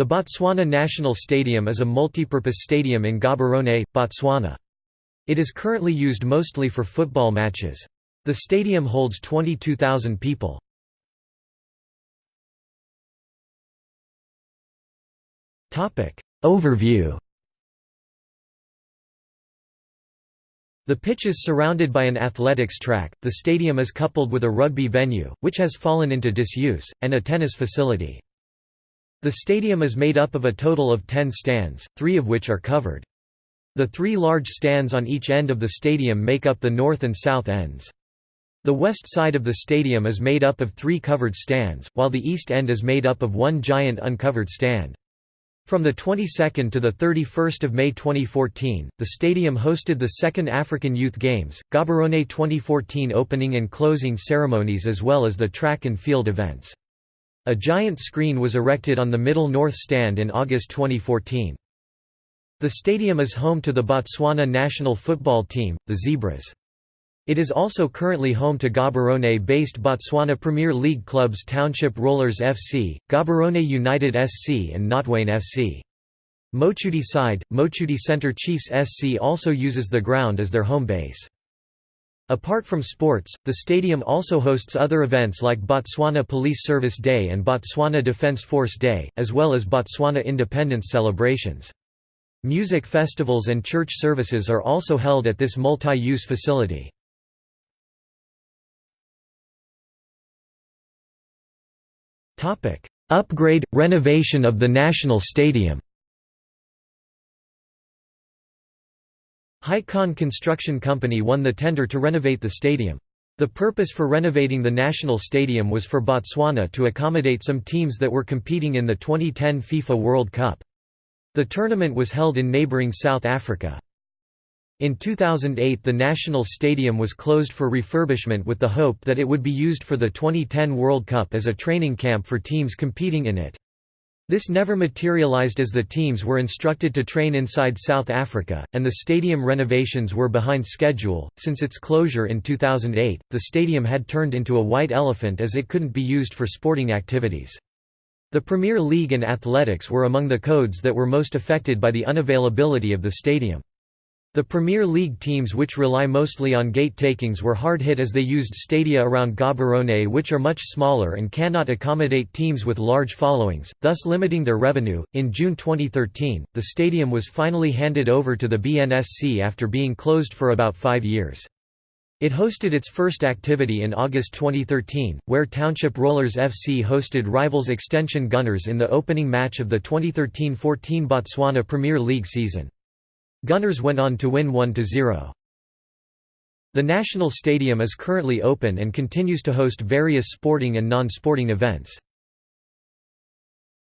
The Botswana National Stadium is a multipurpose stadium in Gaborone, Botswana. It is currently used mostly for football matches. The stadium holds 22,000 people. Overview The pitch is surrounded by an athletics track, the stadium is coupled with a rugby venue, which has fallen into disuse, and a tennis facility. The stadium is made up of a total of ten stands, three of which are covered. The three large stands on each end of the stadium make up the north and south ends. The west side of the stadium is made up of three covered stands, while the east end is made up of one giant uncovered stand. From the 22nd to the 31st of May 2014, the stadium hosted the second African Youth Games, Gaborone 2014 opening and closing ceremonies as well as the track and field events. A giant screen was erected on the middle north stand in August 2014. The stadium is home to the Botswana national football team, the Zebras. It is also currently home to Gaborone-based Botswana Premier League clubs Township Rollers FC, Gaborone United SC and Notwane FC. Mochudi side, Mochudi Centre Chiefs SC also uses the ground as their home base. Apart from sports, the stadium also hosts other events like Botswana Police Service Day and Botswana Defence Force Day, as well as Botswana independence celebrations. Music festivals and church services are also held at this multi-use facility. Upgrade – renovation of the National Stadium Hycon Construction Company won the tender to renovate the stadium. The purpose for renovating the national stadium was for Botswana to accommodate some teams that were competing in the 2010 FIFA World Cup. The tournament was held in neighbouring South Africa. In 2008 the national stadium was closed for refurbishment with the hope that it would be used for the 2010 World Cup as a training camp for teams competing in it. This never materialized as the teams were instructed to train inside South Africa, and the stadium renovations were behind schedule. Since its closure in 2008, the stadium had turned into a white elephant as it couldn't be used for sporting activities. The Premier League and athletics were among the codes that were most affected by the unavailability of the stadium. The Premier League teams which rely mostly on gate takings were hard hit as they used stadia around Gaborone which are much smaller and cannot accommodate teams with large followings, thus limiting their revenue. In June 2013, the stadium was finally handed over to the BNSC after being closed for about five years. It hosted its first activity in August 2013, where Township Rollers FC hosted rivals Extension Gunners in the opening match of the 2013–14 Botswana Premier League season. Gunners went on to win 1–0. The National Stadium is currently open and continues to host various sporting and non-sporting events.